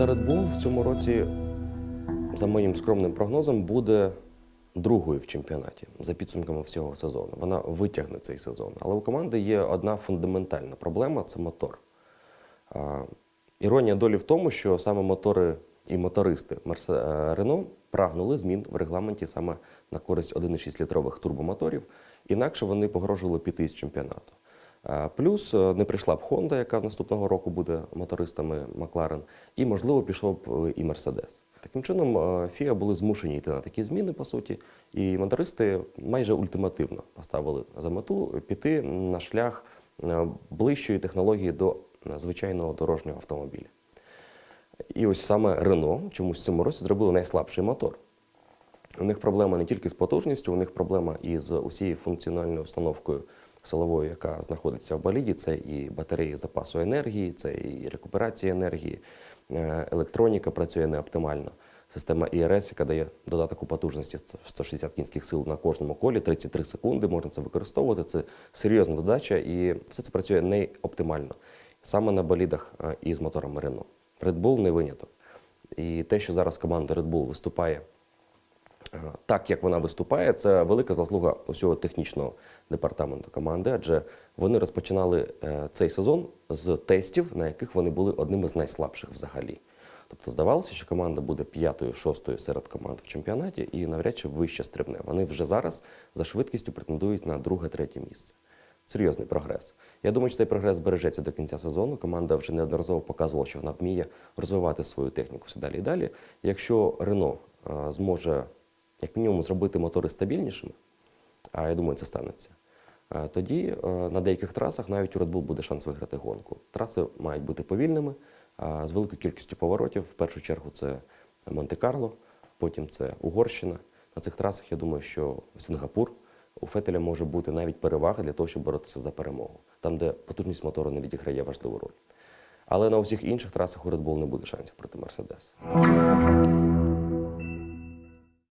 Команда Red Bull в цьому році, за моїм скромним прогнозом, буде другою в чемпіонаті за підсумками всього сезону. Вона витягне цей сезон. Але у команди є одна фундаментальна проблема це мотор. Іронія долі в тому, що саме мотори і мотористи е, Рено прагнули змін в регламенті саме на користь 1,6 літрових турбомоторів, інакше вони погрожували піти з чемпіонату. Е, Плюс е, не прийшла б Honda, яка наступного року буде мотористами Макларен, і, можливо, пішов б е, і Мерседес. Таким чином, FIA були змушені йти на такі зміни, по суті, і мотористи майже ультимативно поставили за мету піти на шлях ближчої технології до звичайного дорожнього автомобіля. І ось саме Рено чомусь в цьому році зробили найслабший мотор. У них проблема не тільки з потужністю, у них проблема і з усією функціональною установкою силовою, яка знаходиться в боліді. Це і батареї запасу енергії, це і рекуперація енергії, е, електроніка працює неоптимально. Система ІРС, яка дає додаток у потужності 160 кінських сил на кожному колі, 33 секунди, можна це використовувати. Це серйозна додача, і все це працює не оптимально. Саме на болідах е, із моторами Renault. Red Bull не виняток. І те, що зараз команда Red Bull виступає так, як вона виступає, це велика заслуга усього технічного департаменту команди, адже вони розпочинали е, цей сезон з тестів, на яких вони були одними з найслабших взагалі. Тобто здавалося, що команда буде п'ятою, шостою серед команд в чемпіонаті і навряд чи вище стрибне. Вони вже зараз за швидкістю претендують на друге-третє місце. Серйозний прогрес. Я думаю, що цей прогрес збережеться до кінця сезону. Команда вже неодноразово показувала, що вона вміє розвивати свою техніку все далі і далі. Якщо Рено е, зможе як мінімум зробити мотори стабільнішими, а я думаю, це станеться. е, Тоді е, на деяких трасах навіть у Red Bull буде шанс виграти гонку. Траси мають бути повільними, з великою кількістю поворотів. В першу чергу це Монте-Карло, потім це Угорщина. На цих трасах я думаю, що Сингапур у Фетеля може бути навіть перевага для того, щоб боротися за перемогу, там, де потужність мотору не відіграє важливу роль. Але на усіх інших трасах у Red Bull не буде шансів проти Мерседеса.